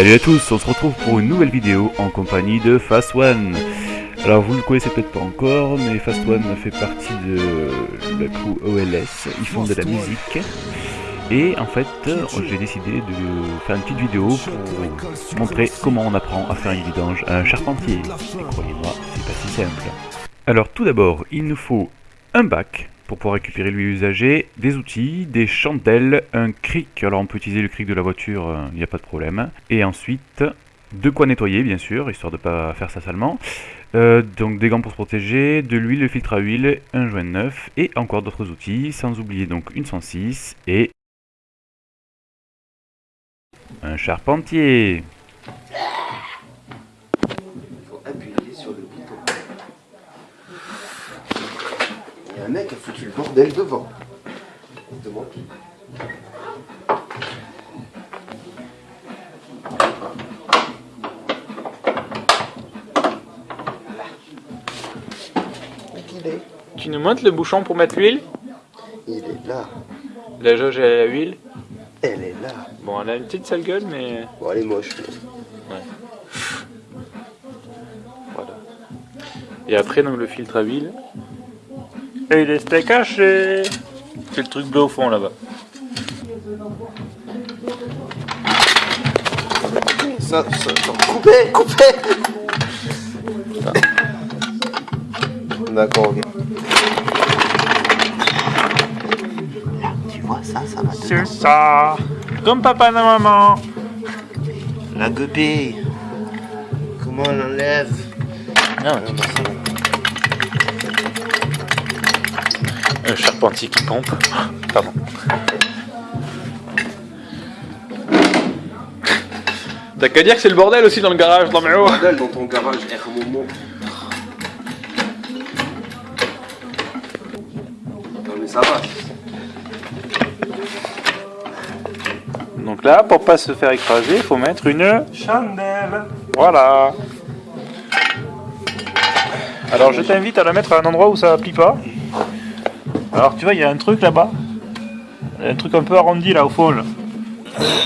Salut à tous, on se retrouve pour une nouvelle vidéo en compagnie de Fast One. Alors vous ne le connaissez peut-être pas encore, mais Fast One fait partie de la crew OLS, ils font de la musique. Et en fait, j'ai décidé de faire une petite vidéo pour montrer comment on apprend à faire une vidange à un charpentier. Et croyez-moi, c'est pas si simple. Alors tout d'abord, il nous faut un bac pour pouvoir récupérer l'huile usagée, des outils, des chandelles, un cric, alors on peut utiliser le cric de la voiture, il euh, n'y a pas de problème, et ensuite de quoi nettoyer bien sûr, histoire de ne pas faire ça salement, euh, donc des gants pour se protéger, de l'huile, le filtre à huile, un joint neuf, et encore d'autres outils, sans oublier donc une 106 et un charpentier mec a foutu le bordel devant. Tu nous montres le bouchon pour mettre l'huile? Il est là. La jauge elle a l'huile Elle est là. Bon, elle a une petite sale gueule, mais... Bon, elle est moche. Ouais. Voilà. Et après, donc, le filtre à huile. Et il est caché C'est le truc bleu au fond là-bas. Ça, ça, coupez, coupez D'accord, ok. tu vois ça, ça va C'est ça. Comme papa et maman. La gueupée Comment on enlève Non, non, non, Un charpentier qui pompe. Pardon. T'as qu'à dire que c'est le bordel aussi dans le garage, dans le bordel dans ton garage, moment. Non mais ça va. Donc là, pour pas se faire écraser, il faut mettre une chandelle. Voilà. Alors je t'invite à la mettre à un endroit où ça plie pas. Alors tu vois, il y a un truc là-bas. Un truc un peu arrondi là au fond.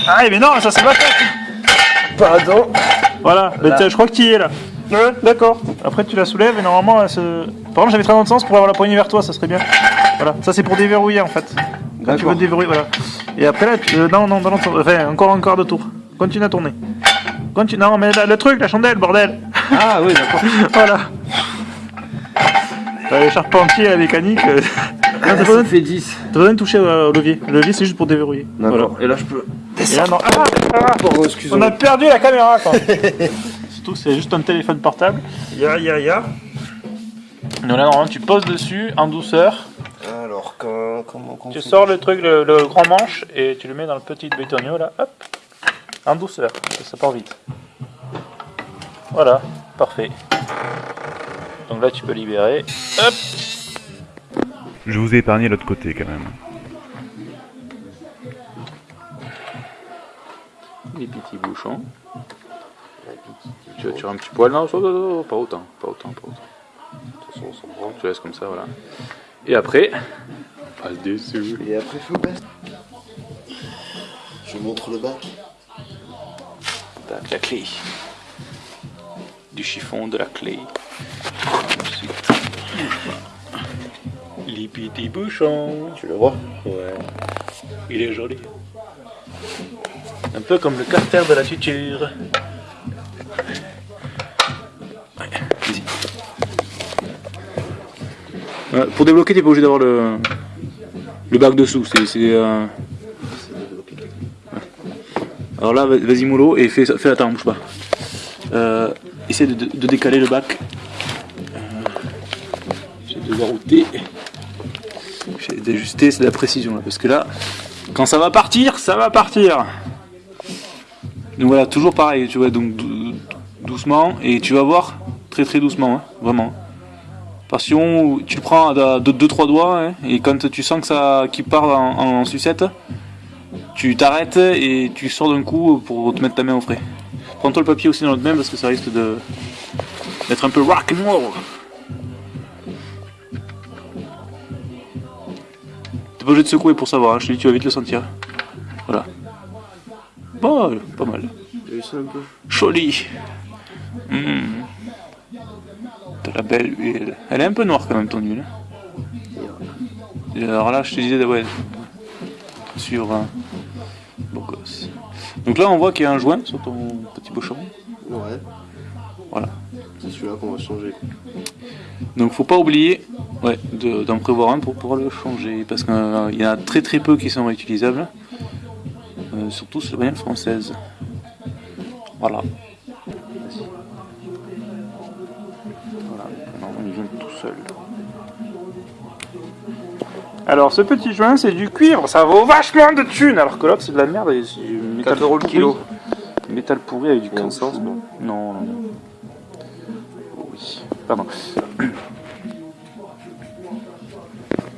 Ah mais non, ça c'est pas fait Pardon Voilà, je crois que tu y es là. Ouais, d'accord. Après tu la soulèves et normalement elle se... Par exemple j'avais très dans le sens pour avoir la poignée vers toi, ça serait bien. Voilà, ça c'est pour déverrouiller en fait. Quand tu veux déverrouiller, voilà. Et après là, tu... Euh, non, non, non, non, enfin encore quart de tour. Continue à tourner. Continue... Non mais le truc, la chandelle, bordel Ah oui, d'accord. voilà. Le charpentier, la mécanique... Ah, ça fait 10. T'as besoin de toucher au levier. Le levier, c'est juste pour déverrouiller. D'accord. Et là, je peux. Et là, non. Ah, ah, On a perdu la caméra, quoi. Surtout c'est juste un téléphone portable. Ya, ya, ya. Donc là, normalement, tu poses dessus en douceur. Alors, comment, comment Tu sors le truc, le, grand manche, et tu le mets dans le petit bétonio, là. Hop. En douceur. Ça part vite. Voilà. Parfait. Donc là, tu peux libérer. Hop. Je vous ai épargné l'autre côté quand même. Les petits bouchons. Tu vas tirer un petit poil? Non, pas autant, pas autant, pas autant. Tu laisses comme ça, voilà. Et après, on passe dessus. Et après, faut passer. Je montre le bac. Tac, la clé. Du chiffon, de la clé. Ensuite les petits bouchons. Tu le vois Ouais. Il est joli. Un peu comme le carter de la tuture. pour débloquer, t'es pas obligé d'avoir le, le bac dessous. C'est, euh, Alors là, vas-y mollo et fais, fais attends, bouge pas. Euh, essaie de, décaler le bac. Euh, J'ai de router d'ajuster, c'est de la précision là, parce que là, quand ça va partir, ça va partir. Donc voilà, toujours pareil, tu vois, donc doucement, et tu vas voir très très doucement, hein, vraiment. Passion, tu le prends à 2-3 doigts, hein, et quand tu sens que ça qui part en, sucette, tu t'arrêtes et tu sors d'un coup pour te mettre ta main au frais. Prends-toi le papier aussi dans l'autre main parce que ça risque d'être un peu rock and roll. Pas obligé de secouer pour savoir, hein. je te dis, tu vas vite le sentir. Voilà. Bon, pas mal. T'as vu ça un peu Joli. Hmm. De la belle huile. Elle est un peu noire quand même ton huile. Et Alors là, je te disais, ouais, sur un beau gosse. Donc là, on voit qu'il y a un joint sur ton petit bouchon. Ouais. Voilà. C'est celui-là qu'on va changer. Donc faut pas oublier ouais, de- d'en prévoir un pour pouvoir le changer. Parce qu'il y en a très très peu qui sont réutilisables. Euh, surtout sur les françaises. Voilà. Voilà, maintenant il vient tout seul. Alors ce petit joint c'est du cuivre, ça vaut vachement de thunes alors que l'autre c'est de la merde et c'est du métal 4 euros le pourri. kilo. Métal pourri avec du cancer. sens, bon. Pardon.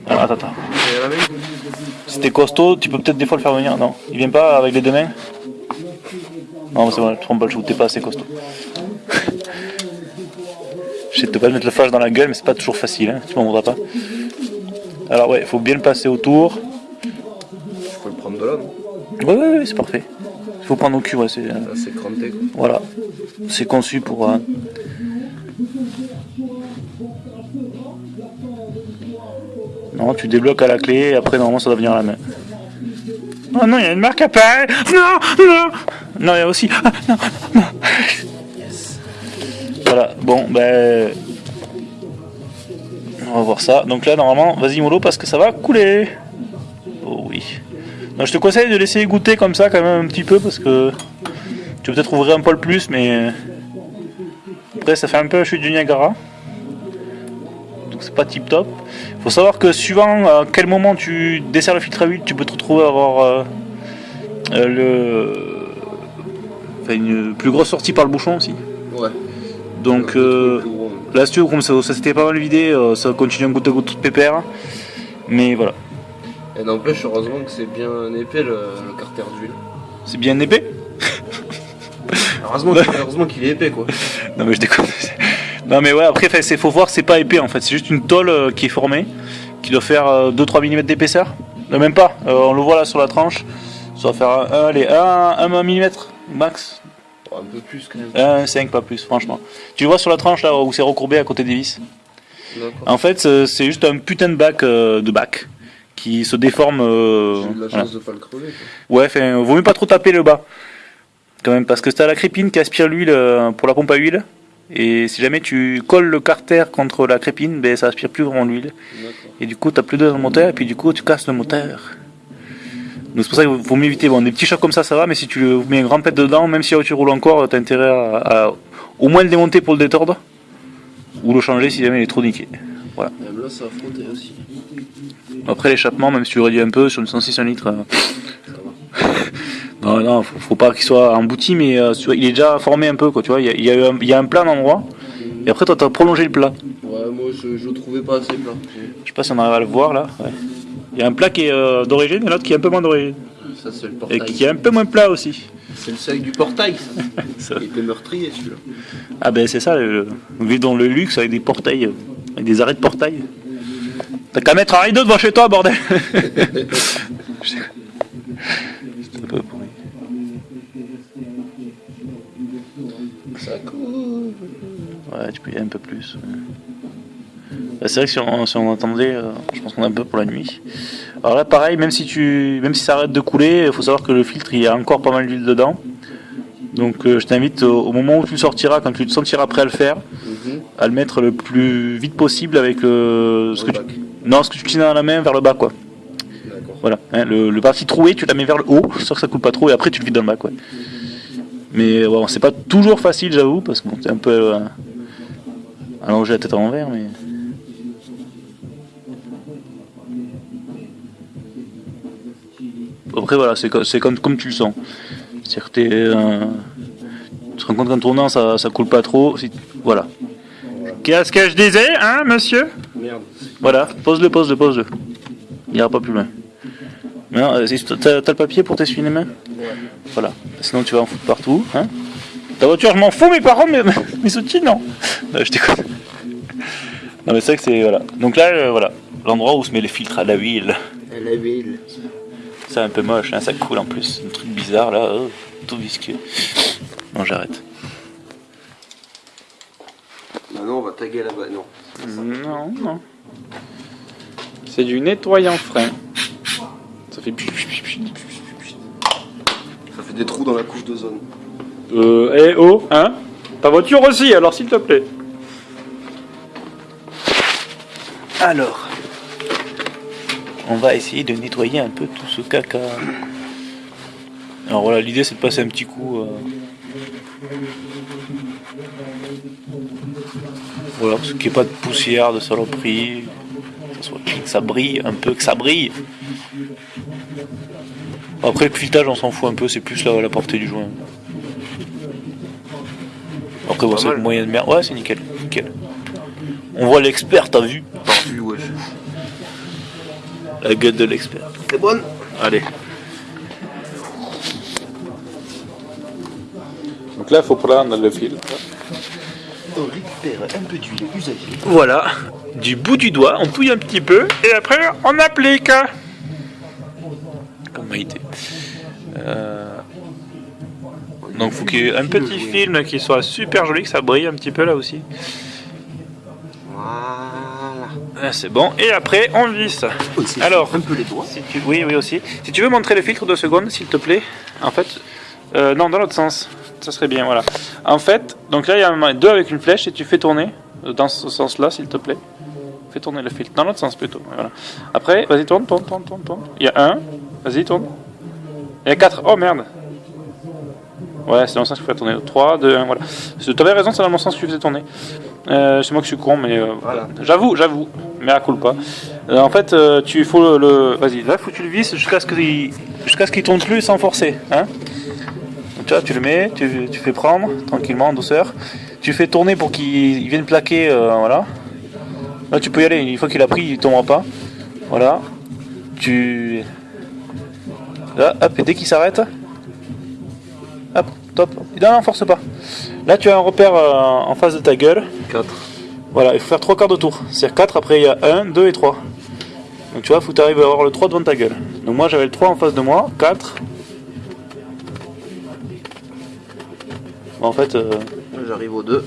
Alors, attends, attends. T'es costaud, tu peux peut-être des fois le faire venir. Non, il vient pas avec les deux mains Non, c'est bon, je trompe pas le chou, t'es pas assez costaud. Je sais te pas mettre le flash dans la gueule, mais c'est pas toujours facile, hein, tu m'en voudras pas. Alors, ouais, il faut bien le passer autour. Je peux le prendre de là, non? Ouais, ouais, ouais, c'est parfait. Il faut prendre au cul, ouais, c'est. euh, cranté. Voilà, c'est conçu pour. euh, Non, tu débloques à la clé et après normalement ça doit venir à la main. Oh non, il y a une marque à pain Non, non Non, il y a aussi. Ah, non, non. Voilà, bon, ben. On va voir ça. Donc là, normalement, vas-y mollo parce que ça va couler. Oh oui. Non, je te conseille de laisser goûter comme ça quand même un petit peu parce que tu peux peut-être ouvrir un poil plus, mais après ça fait un peu la chute du Niagara. Donc c'est pas tip top. Faut savoir que suivant à quel moment tu desserres le filtre à huile, tu peux te retrouver à avoir euh, euh, le... enfin, une plus grosse sortie par le bouchon aussi. Ouais. Donc euh, là, si tu veux, comme ça, ça s'était pas mal vidé, euh, ça continue un goutte à goutte de pépère. Mais voilà, Et n'empêche, heureusement que c'est bien épais le, le carter d'huile. c'est bien épais? Heureusement qu'il heureusement qu'il est épais, quoi. Non mais je déconne. Non mais ouais après il faut voir c'est pas épais en fait, c'est juste une tôle euh, qui est formée, qui doit faire 2-3 mm d'épaisseur. Même pas, Euh, on le voit là sur la tranche, ça doit faire un, un- allez, 1 mm max, un peu plus quand même. 1,5 pas plus franchement. Tu le vois sur la tranche là où c'est recourbé à côté des vis. En fait c'est juste un putain de bac euh, de bac qui se déforme. euh, J'ai eu de la voilà. chance de pas le crever. quoi. Ouais, vaut mieux pas trop taper le bas. Quand même, parce que t'as la crépine qui aspire l'huile euh, pour la pompe à huile. Et si jamais tu colles le carter contre la crépine, ben, ça aspire plus vraiment l'huile. Et du coup, t'as plus d'eau dans le moteur, et puis du coup, tu casses le moteur. Donc c'est pour ça qu'il faut mieux éviter. Bon, des petits chocs comme ça, ça va, mais si tu mets un grand pet dedans, même si la voiture roule encore, t'as intérêt à, à au moins le démonter pour le détordre. Ou le changer si jamais il est trop niqué. Voilà. Même là, ça a frotté aussi. Après l'échappement, même si tu réduis un peu sur une 106 litre. euh, Va. Non, non, faut, faut pas qu'il soit embouti, mais euh, il est déjà formé un peu, quoi, tu vois. Il y a, il y a eu un, il y a un plat d'endroit, et après, toi, t'as prolongé le plat. Ouais, moi, je, je le trouvais pas assez plat. Je sais pas si on arrive à le voir, là. ouais. Il y a un plat qui est euh, d'origine, et l'autre qui est un peu moins d'origine. Ça, c'est le Et portail. qui est un peu moins plat aussi. C'est le seuil du portail, ça. Ça. Il était meurtrier, celui-là. Ah ben, c'est ça, le, on vit dans le luxe avec des portails, euh, avec des arrêts de portail. T'as qu'à mettre un rideau devant chez toi, bordel peu. Ça coule. Ouais, tu peux y aller un peu plus. Bah, c'est vrai que si on, si on entendait, euh, je pense qu'on a un peu pour la nuit. Alors là, pareil, même si tu, même si ça arrête de couler, il faut savoir que le filtre, il y a encore pas mal d'huile dedans. Donc, euh, je t'invite au, au moment où tu le sortiras, quand tu te sentiras prêt à le faire, Mhm. à le mettre le plus vite possible avec euh, ce que tu, non, ce que tu tiens dans la main vers le bas, quoi. Voilà, hein, le, le parti troué, tu la mets vers le haut, histoire que ça coule pas trop, et après tu le vides dans le bac, ouais. Mais bon, c'est pas toujours facile, j'avoue, parce que bon, c'est un peu euh, allongé la tête à l'envers, mais. Après, voilà, c'est co- c'est comme, comme tu le sens. C'est-à-dire que t'es, euh, tu te rends compte qu'en tournant, ça, ça coule pas trop. si- voilà. Qu'est-ce que je disais, hein, monsieur? Merde. voilà, pose-le, pose-le, pose-le. Il ira pas plus loin. Non, euh, t'as le papier pour t'essuyer les mains? Voilà. Sinon tu vas en foutre partout. Hein? Ta voiture, je m'en fous, mes parents, mais mes outils, non. Non, je déconne. Non, mais c'est vrai que c'est. Voilà. Donc là, euh, voilà. L'endroit où se met les filtres à la huile. Elle est belle. C'est un peu moche, hein, ça coule en plus. Un truc bizarre là. oh. tout visqueux. Non, j'arrête. Bah non, on va taguer là-bas. Non. Non, non. C'est du nettoyant frein. Ça fait... Ça fait des trous dans la couche d'ozone. Euh, eh oh, hein? Ta voiture aussi, alors s'il te plaît. Alors, on va essayer de nettoyer un peu tout ce caca. Alors voilà, l'idée c'est de passer un petit coup. euh, Voilà, parce qu'il n'y ait pas de poussière, de saloperie. Que ça, soit clean, que ça brille un peu, que ça brille. Après le filetage on s'en fout un peu, c'est plus la, la portée du joint. Après bon, c'est moyen de merde. Ouais c'est nickel, nickel. On voit l'expert, t'as vu Parfum, wesh. La gueule de l'expert. C'est bonne Allez. Donc là il faut prendre le fil. On récupère un peu d'huile usagée. Voilà, du bout du doigt, on touille un petit peu et après on applique. Comme Maïté. Euh, Donc faut qu'il y ait un petit film qui soit super joli, que ça brille un petit peu là aussi. Voilà. Ah, C'est bon. Et après on visse. Aussi, Alors. un peu les doigts. Si tu- Oui, oui aussi. Si tu veux montrer le filtre deux secondes, s'il te plaît. En fait, euh, non, dans l'autre sens. Ça serait bien, voilà. En fait, donc là, il y a deux avec une flèche et tu fais tourner dans ce sens-là, s'il te plaît. Fais tourner le filtre. Dans l'autre sens plutôt. Voilà. Après, vas-y, tourne, tourne, tourne, tourne, tourne. Il y a un. Vas-y, tourne. Il y a quatre. Oh merde. Ouais, c'est dans le sens que tu fais tourner. 3, 2, 1, voilà. Tu avais raison, c'est dans le sens que tu faisais tourner. Euh, c'est moi que je suis con, mais euh, Voilà. j'avoue, j'avoue. Mais à culpa. Euh, en fait, tu faut le. le- Vas-y, là, faut que tu le visses jusqu'à ce qu'il jusqu'à ce qu'il tourne plus sans forcer. Hein tu vois, tu le mets, tu, tu fais prendre tranquillement, en douceur. Tu fais tourner pour qu'il il vienne plaquer. voilà. Là, tu peux y aller. Une fois qu'il a pris, il tombera pas. Voilà. Tu. Là, hop, et dès qu'il s'arrête. Hop, top. Non, non, force pas. Là, tu as un repère euh, en face de ta gueule. 4. Voilà, il faut faire 3 quarts de tour. C'est-à-dire 4, après il y a 1, 2 et 3. Donc tu vois, il faut que tu arrives à avoir le 3 devant ta gueule. Donc moi j'avais le 3 en face de moi, 4. Bon, en fait, euh, J'arrive au 2.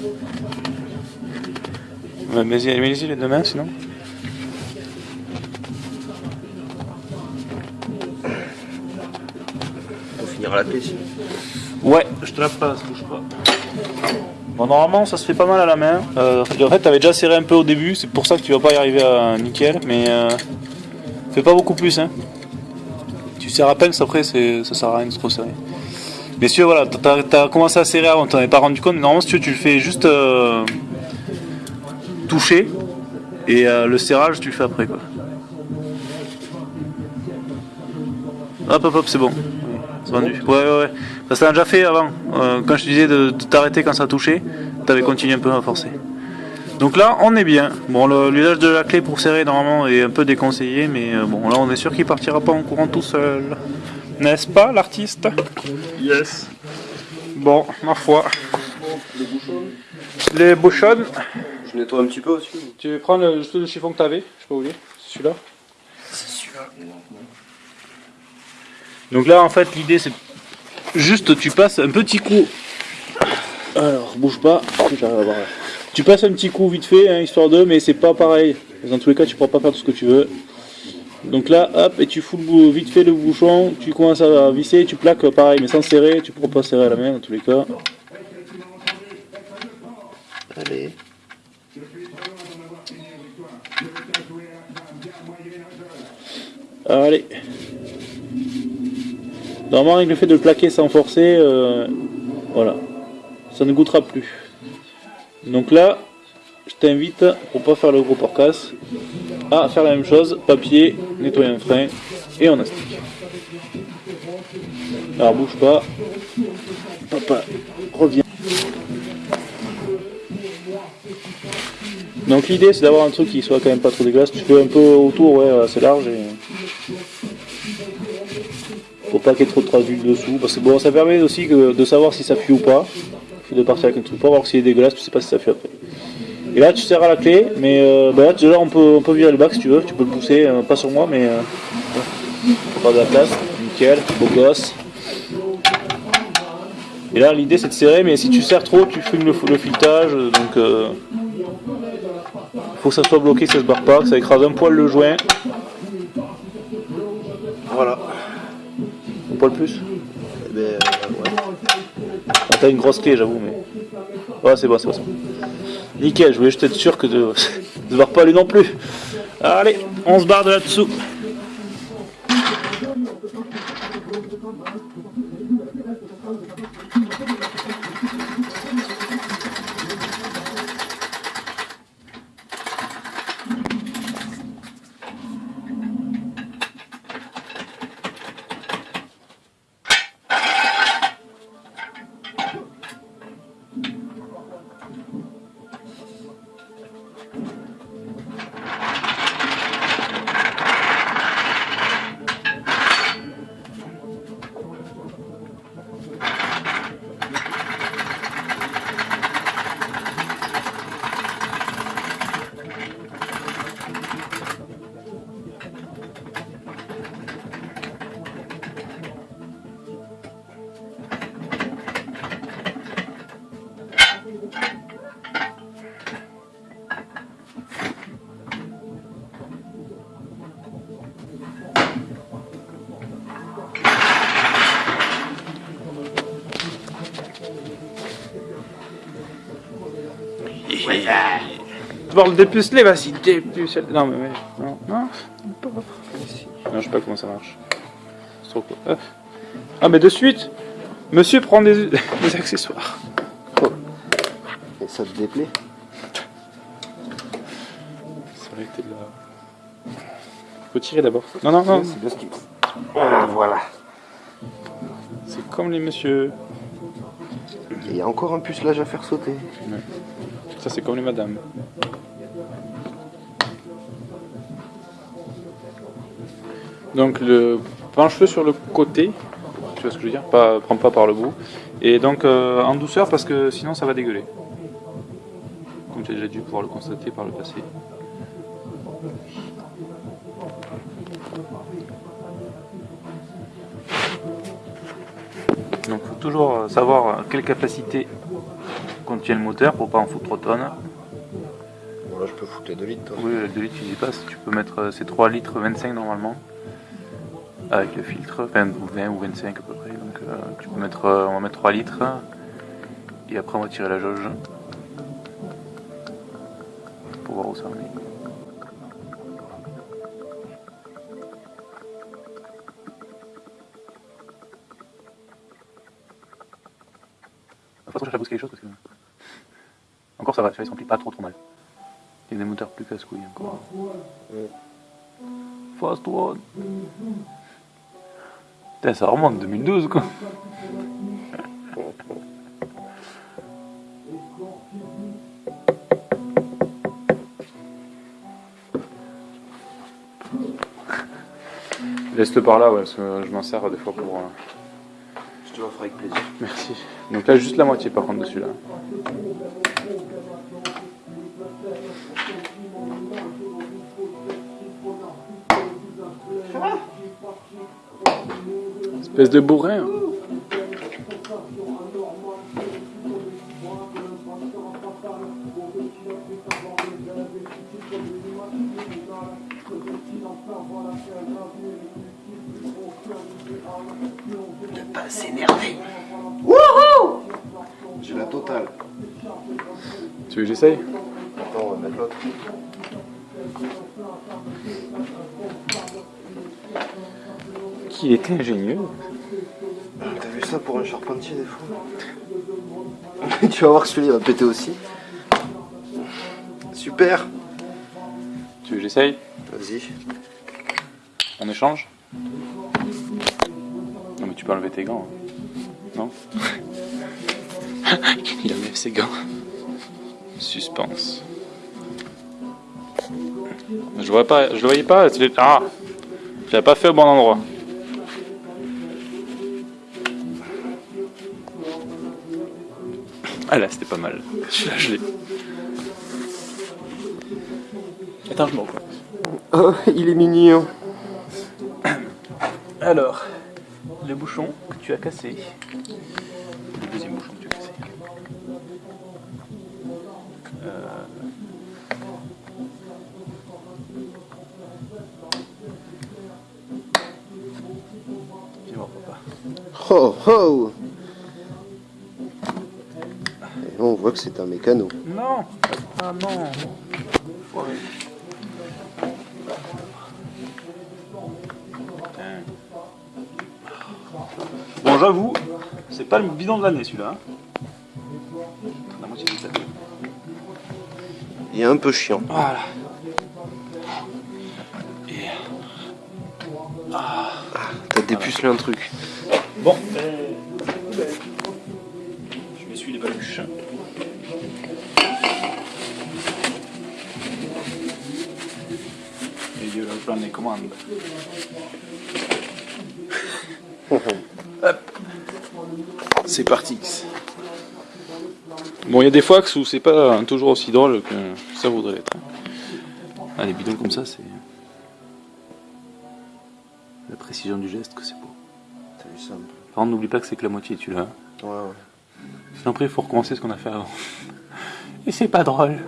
Mets-y mets-y les deux mains sinon. On finira la sinon. Ouais, je te la passe, bouge pas. Bon, normalement ça se fait pas mal à la main. Euh, en fait, t'avais déjà serré un peu au début, c'est pour ça que tu vas pas y arriver à nickel, mais euh, fais pas beaucoup plus. Hein. Tu serres à peine, après ça sert à rien de trop serrer. Veux, voilà, t'as t'as commencé à serrer avant, t'en avais pas rendu compte, mais normalement si tu veux, tu le fais juste euh, toucher, et euh, le serrage tu le fais après quoi. Hop hop hop, c'est bon. C'est vendu. Ouais, ouais, ouais. Ça s'est déjà fait avant. Euh, quand je te disais de, de t'arrêter quand ça touchait, t'avais continué un peu à forcer. Donc là, on est bien. Bon, l'usage de la clé pour serrer normalement est un peu déconseillé, mais euh, bon, là, on est sûr qu'il partira pas en courant tout seul. N'est-ce pas, l'artiste? Yes. Bon, ma foi. Les bouchons. Les bouchonnes. Je nettoie un petit peu aussi. Tu prends le, le chiffon que t'avais, je peux oublier. Celui-là. C'est celui-là. Donc là, en fait, l'idée, c'est juste tu passes un petit coup. Alors, bouge pas. j'arrive à voir. Tu passes un petit coup vite fait, hein, histoire de, mais c'est pas pareil. Dans tous les cas, tu pourras pas faire tout ce que tu veux. Donc là, hop, et tu fous le vite fait le bouchon, tu commences à visser, tu plaques pareil, mais sans serrer, tu pourras pas serrer à la main dans tous les cas. Allez. Allez. Normalement, avec le fait de le plaquer sans forcer, euh, voilà, ça ne goûtera plus. Donc là, je t'invite, pour pas faire le gros porcasse, à faire la même chose, papier, nettoyer un frein, et on astique. Alors bouge pas. Papa, reviens. Donc l'idée c'est d'avoir un truc qui soit quand même pas trop dégueulasse. Tu fais un peu autour, ouais, assez large et. Faut pas qu'il y ait trop de traces d'huile dessous. Parce que bon, ça permet aussi de savoir si ça fuit ou pas. De partir avec un truc pour voir s'il est dégueulasse, tu sais pas si ça fuit après. Et là tu serres à la clé, mais euh, bah là déjà on peut, on peut virer le bac si tu veux, tu peux le pousser, euh, pas sur moi mais euh, faire de la place, nickel, beau gosse. Et là, l'idée c'est de serrer, mais si tu serres trop, tu fumes le, le filetage. Donc, euh, faut que ça soit bloqué, ça se barre pas, que ça écrase un poil le joint. Voilà. Un poil plus. Eh ben, T'as une grosse clé, j'avoue, mais. Ouais, c'est bon, c'est bon. Nickel, je voulais juste être sûr que de se barre pas lui non plus. Allez, on se barre de là-dessous. Le dépuceler, vas-y, dépucele. Non, mais, mais non, non. Non, je sais pas comment ça marche. C'est trop cool. Ah. Ah, mais de suite, monsieur prend des, des accessoires. Et ça te déplaît C'est vrai que t'es là. Faut tirer d'abord. Non, non, non, C'est bien ce qu'il Ah, Voilà. c'est comme les messieurs. Il y a encore un pucelage à faire sauter. Ça, c'est comme les madames. Donc, le penche-le sur le côté. Tu vois ce que je veux dire pas, Prends pas par le bout. Et donc, euh, en douceur, parce que sinon, ça va dégueuler. Comme tu as déjà dû pouvoir le constater par le passé. Donc, faut toujours euh, savoir quelle capacité contient le moteur pour pas en foutre trop tonnes. Bon, là, je peux foutre les 2 litres. toi. Oui, le 2 litres, tu y passes. Tu peux mettre euh, ces 3 litres 25 normalement. Avec le filtre, enfin ou 20 ou 25 à peu près. Donc euh, tu peux mettre, euh, on va mettre 3 litres. Et après on va tirer la jauge. Pour voir où ça en est. Pas trop chercher à brusquer les choses parce que. Encore ça va, ça, ils s'emplit pas trop trop mal. Il y a des moteurs plus casse-couilles encore. Fast one. Putain, ça remonte 2012 quoi. Laisse-le par là, ouais, parce que je m'en sers des fois pour. euh, Je te l'offre avec plaisir. Merci. Donc là, juste la moitié par contre dessus là. Espèce de bourrin. Ne pas s'énerver. Wouhou J'ai la totale. Tu veux que j'essaye? Attends, on va mettre l'autre. Qu'il était ingénieux. T'as vu ça pour un charpentier des fois Tu vas voir que celui-là va péter aussi. Super Tu veux que j'essaye? Vas-y. On échange? Non mais tu peux enlever tes gants. hein. Non? Il enlève ses gants. Suspense. Je vois pas, je le voyais pas. Ah Je l'avais pas fait au bon endroit. Ah là c'était pas mal. Celui-là je l'ai. Attends je m'en. Oh, il est mignon. Alors, le bouchon que tu as cassé. le deuxième bouchon que tu veux casser. Euh, voir papa. Oh oh voit que c'est un mécano. Non Ah non. Bon, j'avoue, c'est pas le bidon de l'année celui-là. hein. La moitié du tableau. Il est un peu chiant. Voilà. Et... T'as dépucelé un truc. Bon, Hop. C'est parti. Bon, il y a des fois où c'est pas toujours aussi drôle que ça voudrait l'être. Ah, les bidons comme ça, c'est la précision du geste que c'est beau. T'as vu Par contre, n'oublie pas que c'est que la moitié, tu l'as. Ouais, ouais. Sinon, après, il faut recommencer ce qu'on a fait avant. Et c'est pas drôle.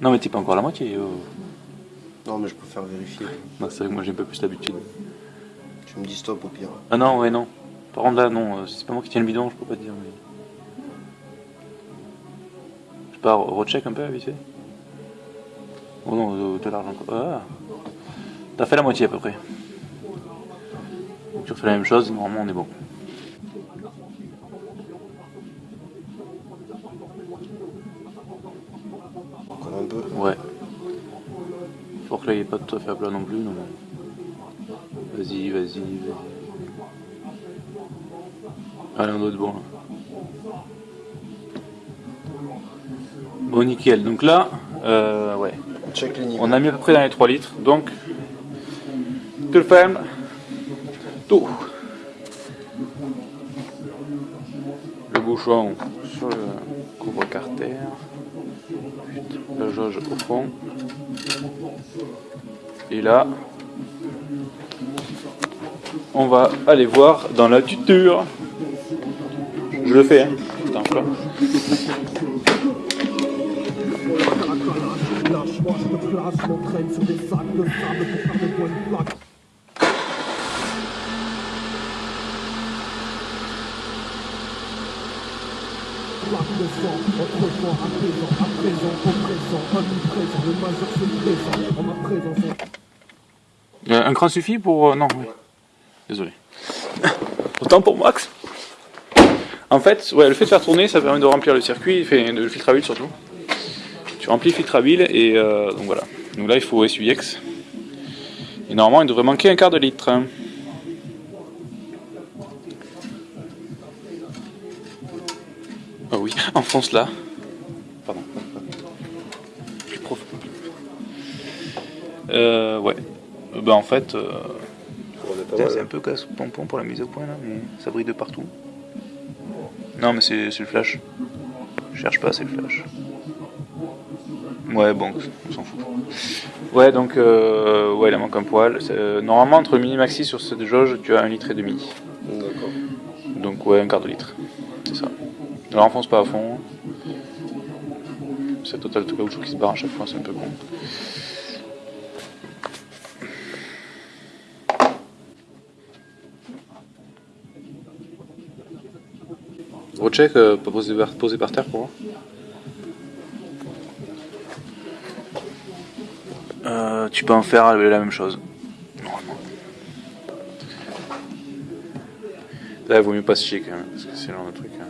Non, mais t'es pas encore à la moitié. oh. Non, mais je préfère vérifier. C'est vrai que moi, j'ai un peu plus l'habitude. Tu me dis stop au pire. Ah non, ouais, non. Par contre, là, non, euh, c'est pas moi qui tiens le bidon, je peux pas te dire. Mais... Je pas, recheck un peu, vite fait. Oh non, de, de l'argent. Ah. T'as fait la moitié à peu près. Donc, tu refais la même chose, normalement, on est bon. Encore un peu. Ouais. Faut que là il est pas tout à fait à plat non plus. non. Vas-y, vas-y, vas-y. Allez, on doit être bon là. Bon, nickel. Donc là, euh, ouais. Check les niveaux. On a mis à peu près dans les 3 litres. Donc, tu le fermes. Tout. Le bouchon sur le couvre-carter. La jauge au fond. Et là, on va aller voir dans la tuture. Je le fais, hein. Plaque de sang, à présent, à présent, au présent, le Un cran suffit pour. euh, non, oui. Désolé. Autant pour Max. En fait, ouais, le fait de faire tourner, ça permet de remplir le circuit, fait, de le filtre à huile surtout. Tu remplis le filtre à huile et euh, donc voilà. Donc là, il faut essuyer-ex. Et normalement, il devrait manquer un quart de litre. Ah oui, enfonce là. Pardon. Plus profond. Euh, ouais. Euh, bah en fait, euh, c'est un peu casse-pompon pour la mise au point là, mais ça brille de partout. Non, mais c'est c'est le flash. Je cherche pas, c'est le flash. Ouais, bon, on s'en fout. Ouais, donc, euh, ouais, il manque un poil. Euh, normalement, entre le mini maxi sur cette jauge, tu as un litre et demi. D'accord. Donc, ouais, un quart de litre. C'est ça. Alors, enfonce pas à fond. C'est total de caoutchouc qui se barre à chaque fois, c'est un peu con. Recheck, euh, pas posé par, posé par terre pour voir. Euh, tu peux en faire la même chose. Normalement. Là, il vaut mieux pas se chier quand même, parce que c'est le genre de truc. hein.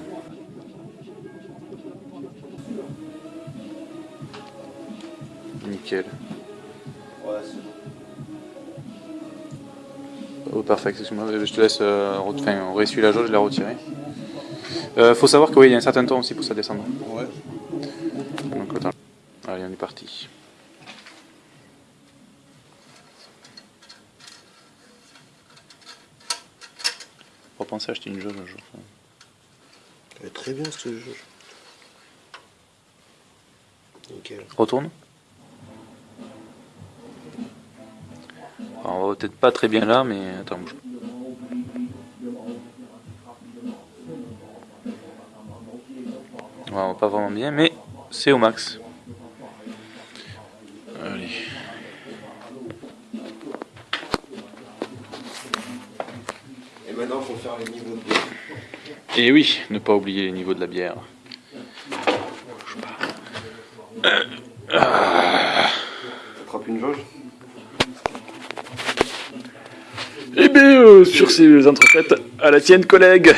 Nickel. Oh, parfait, excuse-moi, je te laisse euh, enfin, réessuyer la jauge et la retirer. Euh, faut savoir que oui, il y a un certain temps aussi pour ça descendre. Ouais. Donc attends. Allez, on est parti. Faut penser à acheter une jauge un jour. Elle est très bien ce jeu. Nickel. Retourne. Alors, on va peut-être pas très bien là, mais attends, bouge. Pas vraiment bien, mais c'est au max. Allez. Et maintenant, faut faire les niveaux de bière. Et oui, ne pas oublier les niveaux de la bière. T'attrapes une jauge Et bien, euh, sur ces entrefaites, à la tienne, collègue